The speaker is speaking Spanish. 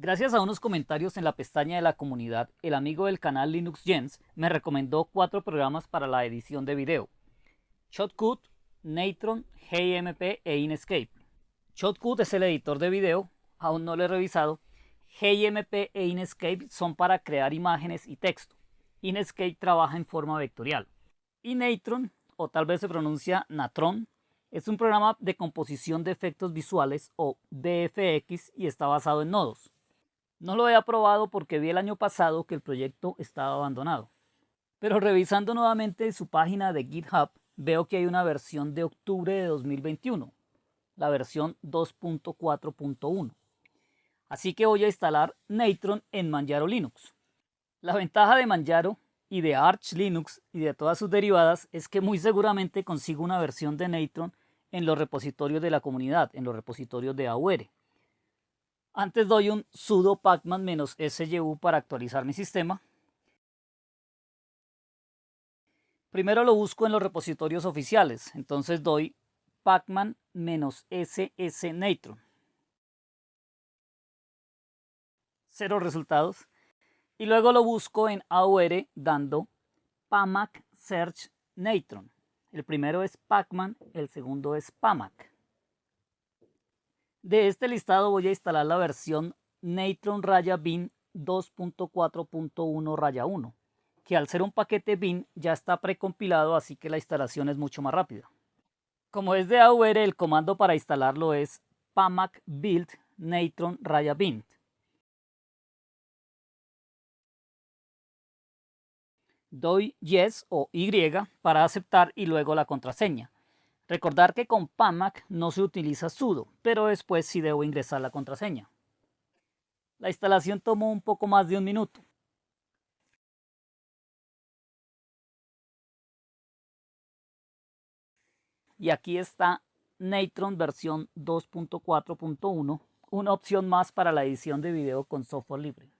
Gracias a unos comentarios en la pestaña de la comunidad, el amigo del canal Linux Gens me recomendó cuatro programas para la edición de video. Shotcut, Natron, GMP e Inkscape. Shotcut es el editor de video, aún no lo he revisado. GMP e Inkscape son para crear imágenes y texto. Inkscape trabaja en forma vectorial. Y Natron, o tal vez se pronuncia Natron, es un programa de composición de efectos visuales o VFX y está basado en nodos. No lo he probado porque vi el año pasado que el proyecto estaba abandonado. Pero revisando nuevamente su página de GitHub, veo que hay una versión de octubre de 2021, la versión 2.4.1. Así que voy a instalar Natron en Manjaro Linux. La ventaja de Manjaro y de Arch Linux y de todas sus derivadas es que muy seguramente consigo una versión de Natron en los repositorios de la comunidad, en los repositorios de AUR. Antes doy un sudo pacman-syu para actualizar mi sistema. Primero lo busco en los repositorios oficiales, entonces doy pacman-ss natron. Cero resultados. Y luego lo busco en AUR dando pamac search natron. El primero es pacman, el segundo es pamac. De este listado voy a instalar la versión Natron Raya Bin 2.4.1 Raya 1, que al ser un paquete bin ya está precompilado, así que la instalación es mucho más rápida. Como es de AUR, el comando para instalarlo es pamac build natron raya bin. Doy yes o Y para aceptar y luego la contraseña. Recordar que con PAMAC no se utiliza sudo, pero después sí debo ingresar la contraseña. La instalación tomó un poco más de un minuto. Y aquí está Natron versión 2.4.1, una opción más para la edición de video con software libre.